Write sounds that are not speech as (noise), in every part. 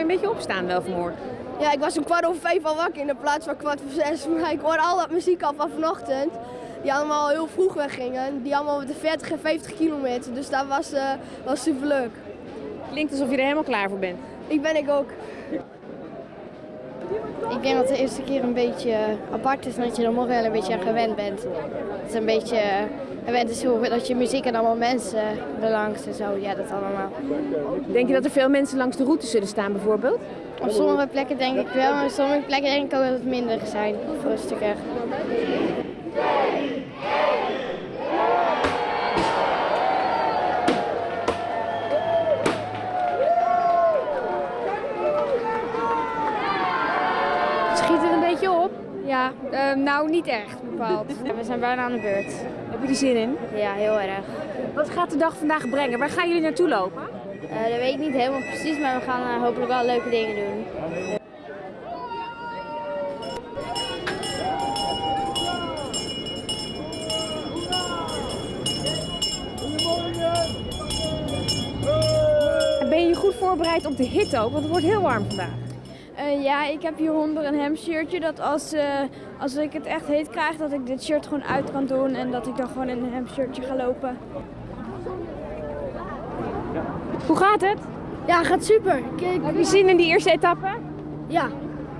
je een beetje opstaan wel vanmorgen? Ja, ik was om kwart over vijf al wakker in de plaats van kwart voor zes. (laughs) Maar ik hoorde al dat muziek al van vanochtend. Die allemaal heel vroeg weggingen. Die allemaal met de 40 en 50 kilometer. Dus dat was, uh, was super leuk. Klinkt alsof je er helemaal klaar voor bent. Ik ben ik ook. Ik denk dat de eerste keer een beetje apart is en dat je er morgen wel een beetje aan gewend bent. Het is een beetje gewend is hoe dat je muziek en allemaal mensen belangt en zo. Ja, dat allemaal. Denk je dat er veel mensen langs de route zullen staan bijvoorbeeld? Op sommige plekken denk ik wel, maar op sommige plekken denk ik ook dat het minder zijn, of rustiger. Schiet het een beetje op? Ja, uh, nou niet echt bepaald. we zijn bijna aan de beurt. Heb je er zin in? Ja, heel erg. Wat gaat de dag vandaag brengen? Waar gaan jullie naartoe lopen? Uh, dat weet ik niet helemaal precies, maar we gaan uh, hopelijk wel leuke dingen doen. Ben je je goed voorbereid op de hitte ook? Want het wordt heel warm vandaag. Uh, ja, ik heb hieronder een hemshirtje dat als, uh, als ik het echt heet krijg, dat ik dit shirt gewoon uit kan doen en dat ik dan gewoon in een hemshirtje ga lopen. Hoe gaat het? Ja, gaat super. Kijk, heb je zin in die eerste etappe? Ja,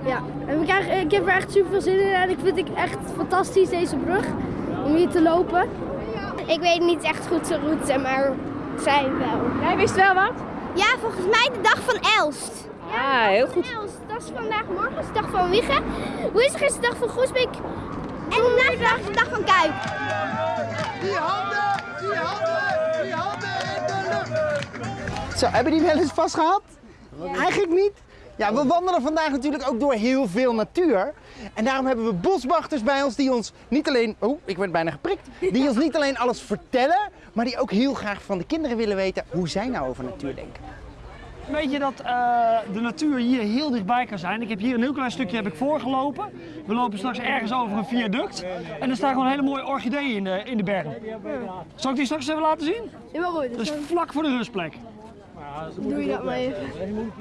ja. En we krijgen, ik heb er echt super veel zin in en ik vind het echt fantastisch deze brug om hier te lopen. Ik weet niet echt goed de route, maar zijn wel. Jij wist wel wat? Ja, volgens mij de dag van Elst. Ja, heel goed. Dat is vandaag morgen, is de dag van Wiggen. Woensdag is de dag van Groesbeek. En vandaag is de dag van Kuip. Die handen, die handen, die handen in de lucht. Zo, hebben die wel eens vast gehad? Ja. Eigenlijk niet. Ja, we wandelen vandaag natuurlijk ook door heel veel natuur. En daarom hebben we boswachters bij ons die ons niet alleen... Oh, ik werd bijna geprikt. Die ons niet alleen alles vertellen, maar die ook heel graag van de kinderen willen weten hoe zij nou over natuur denken. Weet je dat uh, de natuur hier heel dichtbij kan zijn? Ik heb hier een heel klein stukje heb ik voorgelopen. We lopen straks ergens over een viaduct. En er staan gewoon hele mooie orchideeën in de, in de bergen. Zal ik die straks even laten zien? Ja, goed. Dat is vlak voor de rustplek. Doe je dat maar even.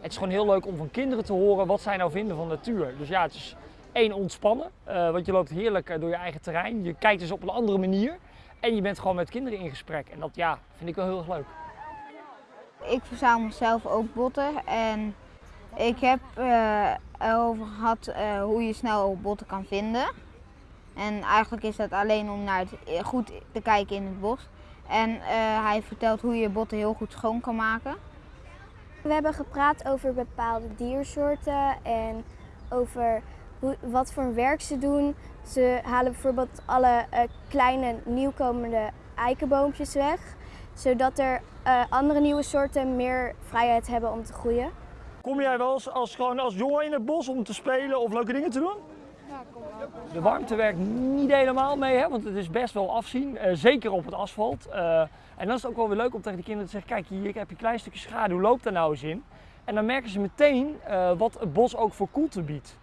Het is gewoon heel leuk om van kinderen te horen wat zij nou vinden van natuur. Dus ja, het is één ontspannen, uh, want je loopt heerlijk door je eigen terrein. Je kijkt dus op een andere manier en je bent gewoon met kinderen in gesprek. En dat ja, vind ik wel heel erg leuk. Ik verzamel zelf ook botten en ik heb uh, erover gehad uh, hoe je snel botten kan vinden. En eigenlijk is dat alleen om naar het, goed te kijken in het bos. En hij vertelt hoe je botten heel goed schoon kan maken. We hebben gepraat over bepaalde diersoorten en over hoe, wat voor werk ze doen. Ze halen bijvoorbeeld alle kleine nieuwkomende eikenboompjes weg, zodat er uh, andere nieuwe soorten meer vrijheid hebben om te groeien. Kom jij wel eens als, gewoon als jongen in het bos om te spelen of leuke dingen te doen? Ja, kom wel. De warmte werkt niet helemaal mee, hè, want het is best wel afzien, uh, zeker op het asfalt. En dan is het ook wel weer leuk om tegen de kinderen te zeggen, kijk hier heb je een klein stukje schaduw, loop daar nou eens in. En dan merken ze meteen uh, wat het bos ook voor koelte biedt.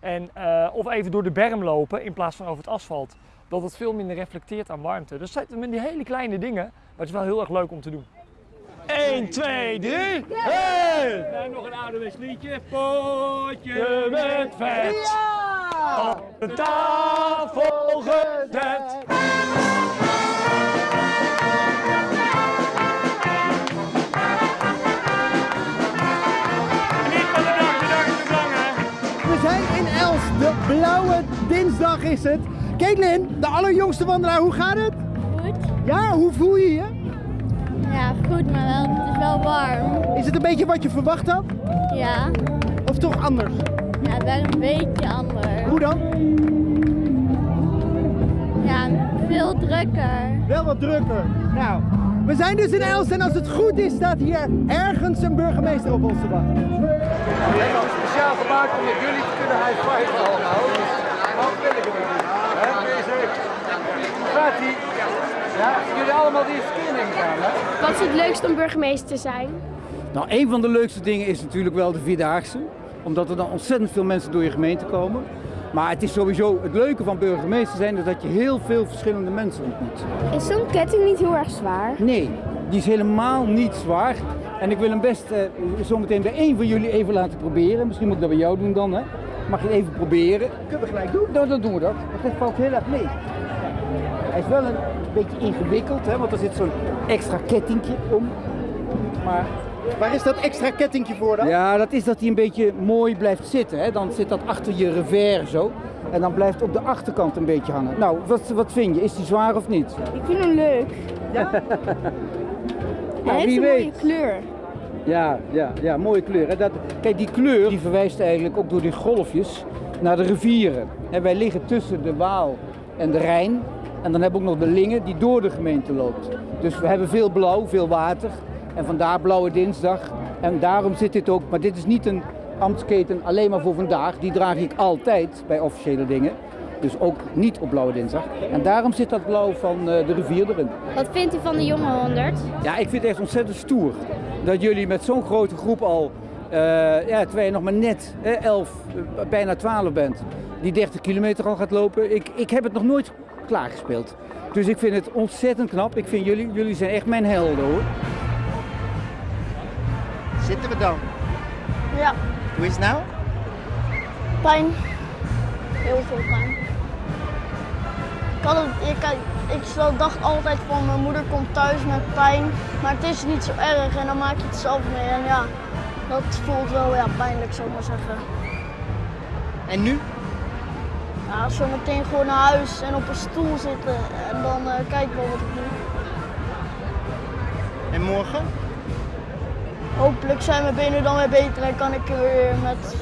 En, uh, of even door de berm lopen in plaats van over het asfalt. Dat het veel minder reflecteert aan warmte. Dus dat zijn die hele kleine dingen, maar het is wel heel erg leuk om te doen. 1, 2, 3, hey! En nog een ouderwets liedje. Potje met vet. Ja! Op de tafel gezet. De blauwe dinsdag is het. Caitlin, de allerjongste wandelaar, hoe gaat het? Goed. Ja, hoe voel je je? Goed, maar wel, het is wel warm. Is het een beetje wat je verwacht had? Ja. Of toch anders? Ja, wel een beetje anders. Hoe dan? Ja, veel drukker. Wel wat drukker. Nou, we zijn dus in Elst en als het goed is staat hier ergens een burgemeester op ons te wachten. We hebben hem speciaal gemaakt om met jullie te kunnen high five allemaal. Wat wil ik hem niet? Ja, jullie allemaal die nemen gaan, hè? Wat is het leukste om burgemeester te zijn? Nou, een van de leukste dingen is natuurlijk wel de Vierdaagse. Omdat er dan ontzettend veel mensen door je gemeente komen. Maar het is sowieso het leuke van burgemeester zijn is dat je heel veel verschillende mensen ontmoet. Is zo'n ketting niet heel erg zwaar? Nee, die is helemaal niet zwaar. En ik wil hem best eh, zometeen bij één van jullie even laten proberen. Misschien moet ik dat bij jou doen dan, hè? Mag je het even proberen? Kunnen we gelijk doen? Nou, dan doen we dat. Want dit valt heel erg mee. Is wel een beetje ingewikkeld, hè? Want er zit zo'n extra kettingje om. Maar Waar is dat extra kettingje voor dan? ja, dat is dat hij een beetje mooi blijft zitten. Hè? Dan zit dat achter je revers zo. En dan blijft op de achterkant een beetje hangen. Nou, wat, wat vind je? Is die zwaar of niet? Ik vind hem leuk. (laughs) Nou, Hij heeft wie een weet. mooie kleur. Ja, ja, ja, mooie kleur. Hè? Dat, kijk, die kleur die verwijst eigenlijk ook door die golfjes naar de rivieren. En wij liggen tussen de Waal en de Rijn. En dan hebben we ook nog de Linge die door de gemeente loopt. Dus we hebben veel blauw, veel water. En vandaar Blauwe Dinsdag. En daarom zit dit ook, maar dit is niet een ambtsketen alleen maar voor vandaag. Die draag ik altijd bij officiële dingen. Dus ook niet op Blauwe Dinsdag. En daarom zit dat blauw van eh, de rivier erin. Wat vindt u van de jonge 100? Ja, ik vind het echt ontzettend stoer dat jullie met zo'n grote groep al, eh, ja, terwijl je nog maar net eh, 11, eh, bijna 12 bent, die 30 kilometer al gaat lopen. Ik, ik heb het nog nooit klaargespeeld. Dus ik vind het ontzettend knap. Ik vind jullie, jullie zijn echt mijn helden hoor. Zitten we dan? Ja, Hoe is het nou? pijn. Heel veel pijn. Ik, had het, ik, ik dacht altijd van mijn moeder komt thuis met pijn. Maar het is niet zo erg en dan maak je het zelf mee. En ja, dat voelt wel ja, pijnlijk, zou ik maar zeggen. En nu? Ja, zo meteen gewoon naar huis en op een stoel zitten en dan eh kijken we wat ik doe. En morgen? Hopelijk zijn mijn benen dan weer beter en kan ik er weer met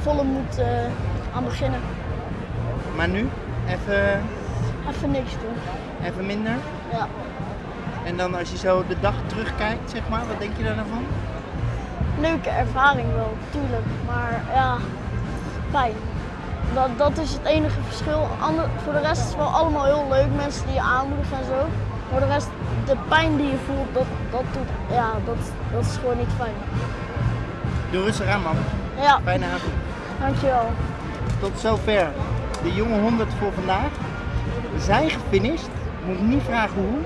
volle moed eh, aan beginnen. Maar nu? Even, Even niks doen. even minder? Ja. En dan als je zo de dag terugkijkt, zeg maar, wat denk je daar dan van? Leuke ervaring wel, tuurlijk. Maar ja, pijn. Dat, dat is het enige verschil. Ander, voor de rest is het wel allemaal heel leuk. Mensen die je aanmoedigen en zo. Maar de rest, de pijn die je voelt, dat, dat, doet, ja, dat, dat is gewoon niet fijn. Doe rustig aan, man. Ja, Fijne avond. dankjewel. Tot zover de jonge 100 voor vandaag. We zijn gefinished. Moet niet vragen hoe.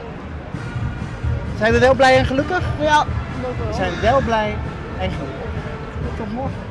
Zijn we wel blij en gelukkig? Ja, dat wel. We zijn wel blij en gelukkig. Tot morgen.